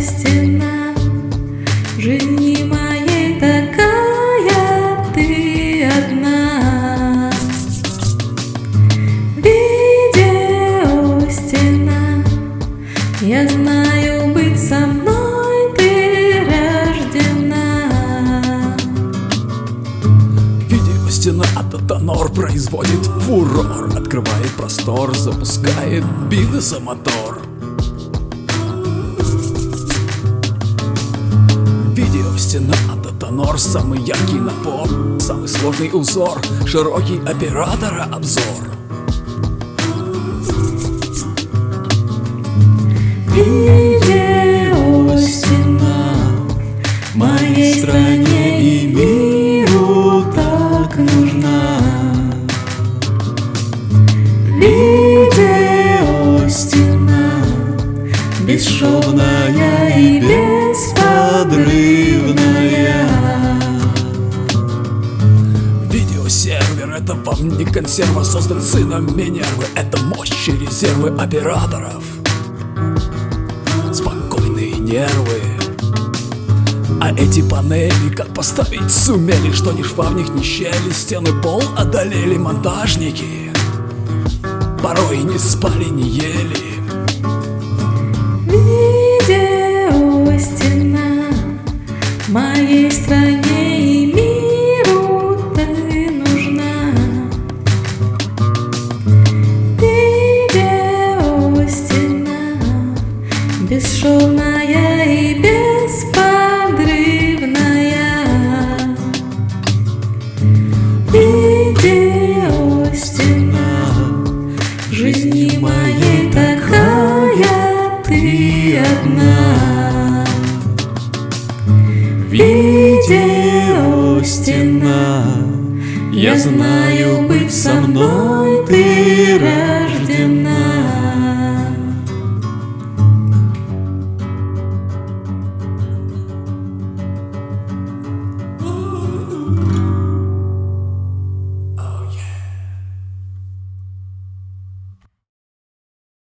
стена. Жизни моей такая ты одна. Видео стена. Я знаю быть со мной ты рождена. Видео стена а от производит фурор. Открывает простор, запускает бизнеса мотор стена, а Татанор самый яркий напор Самый сложный узор, широкий оператора обзор Видео стена моей стране и миру так нужна. Видео стена бесшовная и бесподрывная. Видеосервер это вам не консерва Создан сыном Минервы Это мощь и резервы операторов. Спокойные нервы. А эти панели как поставить сумели Что ни шва в них, ни щели Стены пол одолели монтажники. Порой не спали, не ели. Видео стена моей стране бесшовная и бесподрывная. Видео стена жизни моей такая ты одна. Видео стена, я знаю, быть со мной ты рождена.